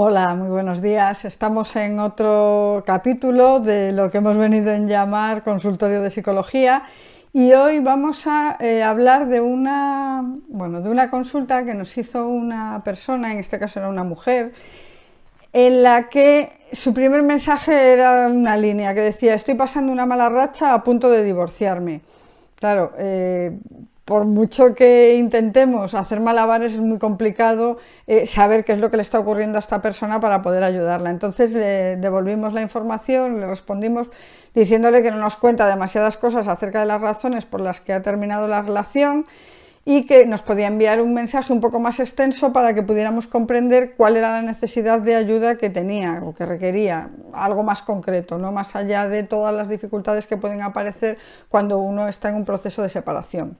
Hola, muy buenos días. Estamos en otro capítulo de lo que hemos venido en llamar consultorio de psicología y hoy vamos a eh, hablar de una, bueno, de una consulta que nos hizo una persona, en este caso era una mujer, en la que su primer mensaje era una línea que decía estoy pasando una mala racha a punto de divorciarme. Claro, eh, por mucho que intentemos hacer malabares es muy complicado eh, saber qué es lo que le está ocurriendo a esta persona para poder ayudarla. Entonces le devolvimos la información, le respondimos diciéndole que no nos cuenta demasiadas cosas acerca de las razones por las que ha terminado la relación y que nos podía enviar un mensaje un poco más extenso para que pudiéramos comprender cuál era la necesidad de ayuda que tenía o que requería, algo más concreto, no más allá de todas las dificultades que pueden aparecer cuando uno está en un proceso de separación.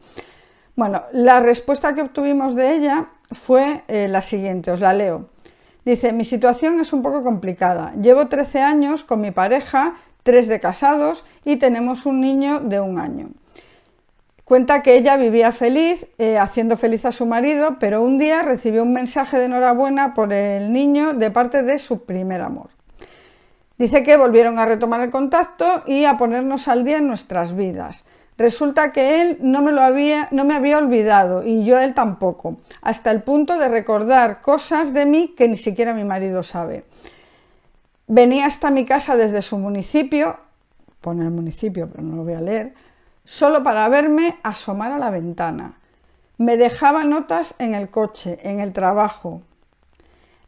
Bueno, la respuesta que obtuvimos de ella fue eh, la siguiente, os la leo. Dice, mi situación es un poco complicada. Llevo 13 años con mi pareja, 3 de casados y tenemos un niño de un año. Cuenta que ella vivía feliz, eh, haciendo feliz a su marido, pero un día recibió un mensaje de enhorabuena por el niño de parte de su primer amor. Dice que volvieron a retomar el contacto y a ponernos al día en nuestras vidas. Resulta que él no me, lo había, no me había olvidado y yo él tampoco, hasta el punto de recordar cosas de mí que ni siquiera mi marido sabe. Venía hasta mi casa desde su municipio, pone el municipio pero no lo voy a leer, solo para verme asomar a la ventana. Me dejaba notas en el coche, en el trabajo.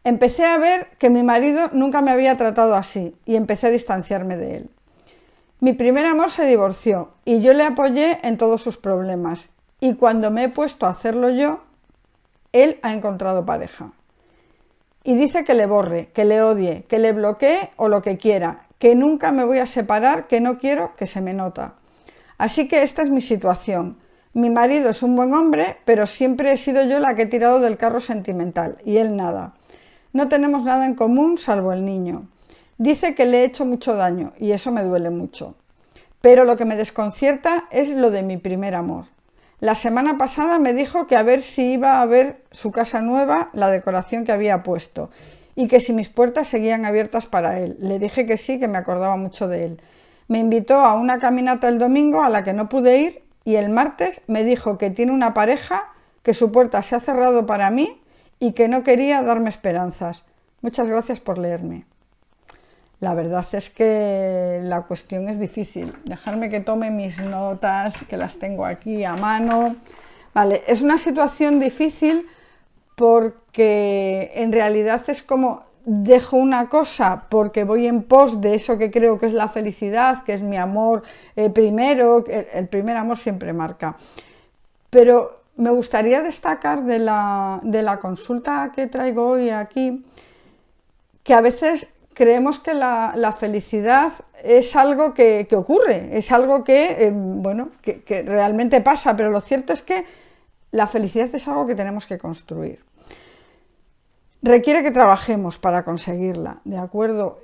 Empecé a ver que mi marido nunca me había tratado así y empecé a distanciarme de él. Mi primer amor se divorció y yo le apoyé en todos sus problemas y cuando me he puesto a hacerlo yo, él ha encontrado pareja. Y dice que le borre, que le odie, que le bloquee o lo que quiera, que nunca me voy a separar, que no quiero que se me nota. Así que esta es mi situación. Mi marido es un buen hombre, pero siempre he sido yo la que he tirado del carro sentimental, y él nada. No tenemos nada en común salvo el niño. Dice que le he hecho mucho daño, y eso me duele mucho. Pero lo que me desconcierta es lo de mi primer amor. La semana pasada me dijo que a ver si iba a ver su casa nueva, la decoración que había puesto, y que si mis puertas seguían abiertas para él. Le dije que sí, que me acordaba mucho de él. Me invitó a una caminata el domingo a la que no pude ir y el martes me dijo que tiene una pareja, que su puerta se ha cerrado para mí y que no quería darme esperanzas. Muchas gracias por leerme. La verdad es que la cuestión es difícil. Dejarme que tome mis notas, que las tengo aquí a mano. Vale, es una situación difícil porque en realidad es como dejo una cosa porque voy en pos de eso que creo que es la felicidad, que es mi amor eh, primero, el, primer amor siempre marca. Pero me gustaría destacar de la, de la consulta que traigo hoy aquí, que a veces creemos que la, felicidad es algo que, ocurre, es algo que, eh, bueno, que, realmente pasa, pero lo cierto es que la felicidad es algo que tenemos que construir requiere que trabajemos para conseguirla, ¿de acuerdo?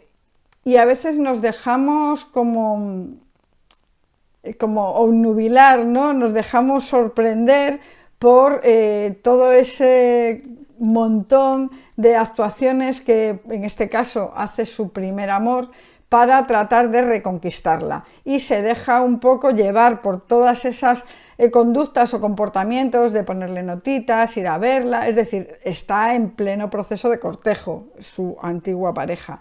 Y a veces nos dejamos como, como obnubilar, ¿no? Nos dejamos sorprender por eh, todo ese montón de actuaciones que en este caso hace su primer amor para tratar de reconquistarla y se deja un poco llevar por todas esas eh, conductas o comportamientos de ponerle notitas, ir a verla, es decir, está en pleno proceso de cortejo su antigua pareja.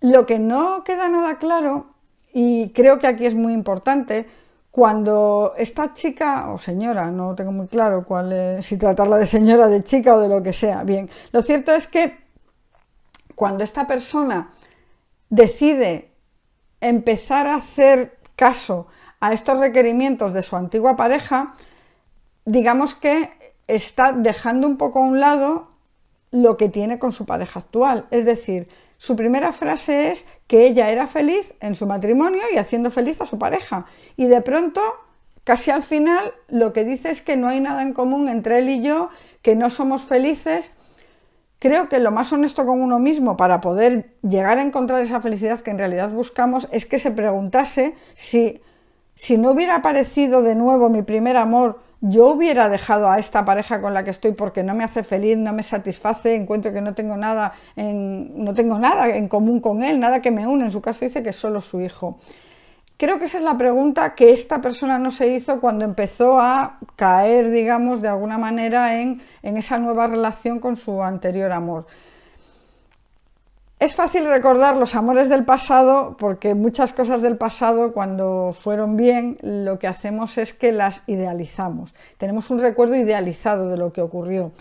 Lo que no queda nada claro, y creo que aquí es muy importante, cuando esta chica o señora, no tengo muy claro cuál si tratarla de señora, de chica o de lo que sea, bien, lo cierto es que cuando esta persona decide empezar a hacer caso a estos requerimientos de su antigua pareja, digamos que está dejando un poco a un lado lo que tiene con su pareja actual. Es decir, su primera frase es que ella era feliz en su matrimonio y haciendo feliz a su pareja. Y de pronto, casi al final, lo que dice es que no hay nada en común entre él y yo, que no somos felices Creo que lo más honesto con uno mismo para poder llegar a encontrar esa felicidad que en realidad buscamos es que se preguntase si, si no hubiera aparecido de nuevo mi primer amor yo hubiera dejado a esta pareja con la que estoy porque no me hace feliz, no me satisface, encuentro que no tengo nada en, no tengo nada en común con él, nada que me une, en su caso dice que es solo su hijo. Creo que esa es la pregunta que esta persona no se hizo cuando empezó a caer, digamos, de alguna manera en, en esa nueva relación con su anterior amor. Es fácil recordar los amores del pasado porque muchas cosas del pasado cuando fueron bien lo que hacemos es que las idealizamos. Tenemos un recuerdo idealizado de lo que ocurrió.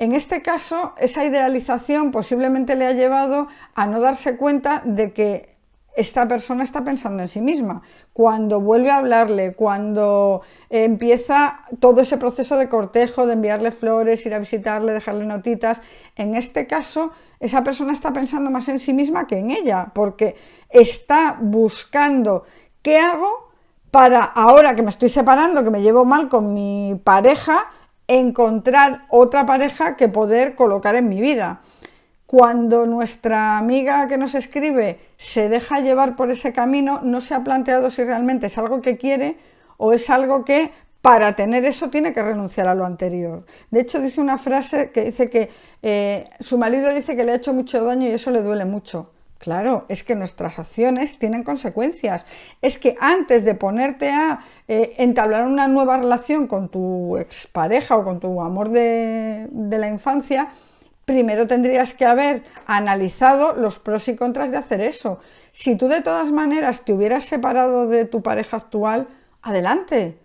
En este caso, esa idealización posiblemente le ha llevado a no darse cuenta de que esta persona está pensando en sí misma. Cuando vuelve a hablarle, cuando empieza todo ese proceso de cortejo, de enviarle flores, ir a visitarle, dejarle notitas, en este caso esa persona está pensando más en sí misma que en ella, porque está buscando qué hago para ahora que me estoy separando, que me llevo mal con mi pareja, encontrar otra pareja que poder colocar en mi vida. Cuando nuestra amiga que nos escribe se deja llevar por ese camino, no se ha planteado si realmente es algo que quiere o es algo que para tener eso tiene que renunciar a lo anterior. De hecho, dice una frase que dice que eh, su marido dice que le ha hecho mucho daño y eso le duele mucho. Claro, es que nuestras acciones tienen consecuencias. Es que antes de ponerte a eh, entablar una nueva relación con tu expareja o con tu amor de, de la infancia, primero tendrías que haber analizado los pros y contras de hacer eso. Si tú de todas maneras te hubieras separado de tu pareja actual, adelante,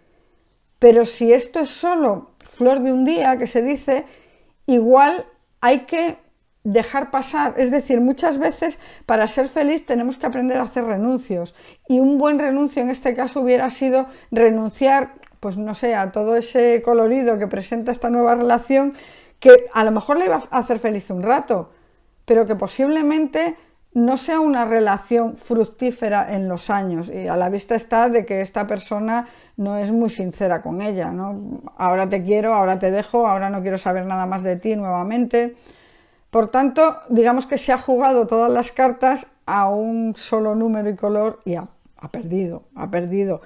pero si esto es solo flor de un día, que se dice, igual hay que dejar pasar. Es decir, muchas veces para ser feliz tenemos que aprender a hacer renuncios. Y un buen renuncio en este caso hubiera sido renunciar, pues no sé, a todo ese colorido que presenta esta nueva relación, que a lo mejor le iba a hacer feliz un rato, pero que posiblemente no sea una relación fructífera en los años y a la vista está de que esta persona no es muy sincera con ella, ¿no? Ahora te quiero, ahora te dejo, ahora no quiero saber nada más de ti nuevamente. Por tanto, digamos que se ha jugado todas las cartas a un solo número y color y ha, ha perdido, ha perdido.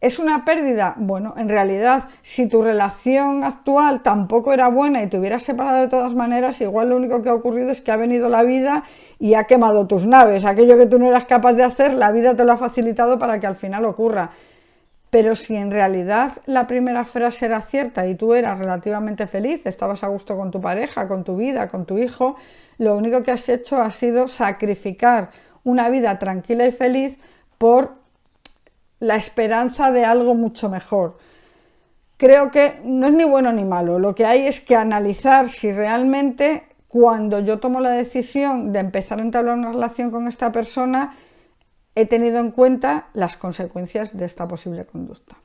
¿Es una pérdida? Bueno, en realidad, si tu relación actual tampoco era buena y te hubieras separado de todas maneras, igual lo único que ha ocurrido es que ha venido la vida y ha quemado tus naves. Aquello que tú no eras capaz de hacer, la vida te lo ha facilitado para que al final ocurra. Pero si en realidad la primera frase era cierta y tú eras relativamente feliz, estabas a gusto con tu pareja, con tu vida, con tu hijo, lo único que has hecho ha sido sacrificar una vida tranquila y feliz por la esperanza de algo mucho mejor. Creo que no es ni bueno ni malo, lo que hay es que analizar si realmente cuando yo tomo la decisión de empezar a entablar una relación con esta persona, he tenido en cuenta las consecuencias de esta posible conducta.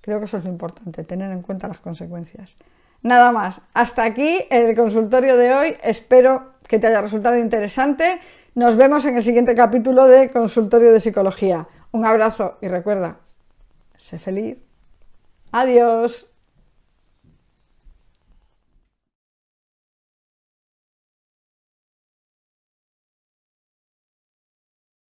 Creo que eso es lo importante, tener en cuenta las consecuencias. Nada más, hasta aquí el consultorio de hoy, espero que te haya resultado interesante. Nos vemos en el siguiente capítulo de Consultorio de Psicología. Un abrazo y recuerda, sé feliz. Adiós.